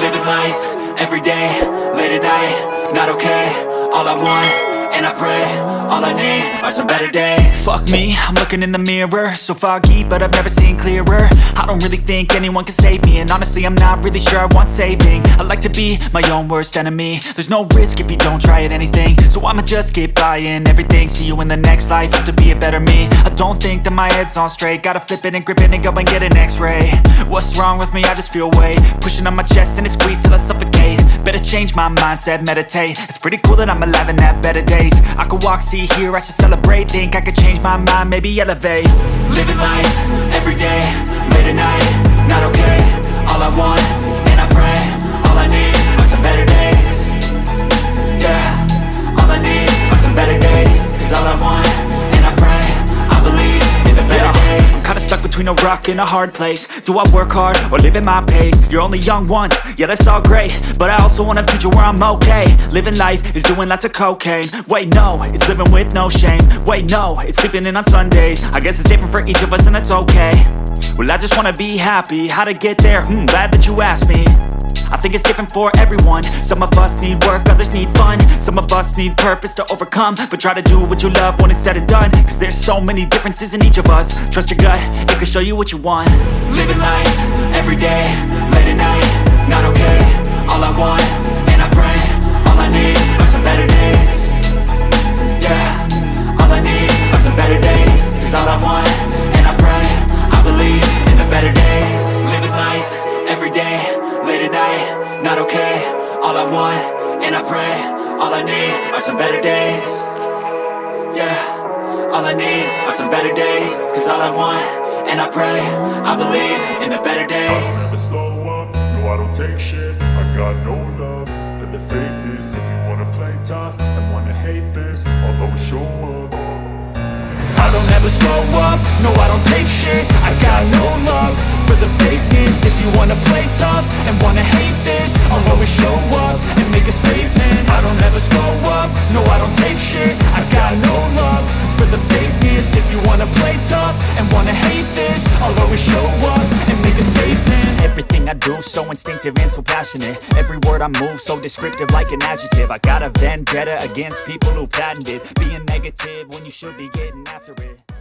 Living life, everyday, late at night, not okay All I want, and I pray, all I need are some better days. Fuck me, I'm looking in the mirror So foggy, but I've never seen clearer. I don't really think anyone can save me And honestly, I'm not really sure I want saving. I like to be my own worst enemy. There's no risk if you don't try at anything So I'ma just keep buying everything. See you in the next life, have to be a better me. I don't think that my head's on straight Gotta flip it and grip it and go and get an x-ray What's wrong with me? I just feel weight Pushing on my chest and it squeezes till I suffocate. Better change my mindset, meditate. It's pretty cool that I'm alive and have better days. I could walk, see, hear, I should celebrate. Think I could change my mind, maybe elevate. Living life, everyday, late at night Not okay, between a rock and a hard place. Do I work hard, or live at my pace? You're only young once, yeah that's all great. But I also want a future where I'm okay. Living life is doing lots of cocaine. Wait no, it's living with no shame. Wait no, it's sleeping in on Sundays. I guess it's different for each of us and that's okay. Well I just wanna be happy, how to get there? Hmm, glad that you asked me I think it's different for everyone. Some of us need work, others need fun. Some of us need purpose to overcome. But try to do what you love when it's said and done. Cause there's so many differences in each of us. Trust your gut, it can show you what you want. Living life, everyday, Not okay, all I want, and I pray All I need are some better days. Yeah, all I need are some better days. Cause all I want, and I pray I believe in the better days. I don't ever slow up, no I don't take shit. I got no love for the fakeness. If you wanna play tough and wanna hate this I'll always show up. I don't ever slow up, no I don't take shit. I got no love for the fakeness. If you wanna play tough and wanna hate show up and make a statement. I don't ever slow up, no I don't take shit. I got no love for the fakeness. If you wanna play tough and wanna hate this I'll always show up and make a statement. Everything I do so instinctive and so passionate. Every word I move so descriptive like an adjective. I got a vendetta against people who patented Being negative when you should be getting after it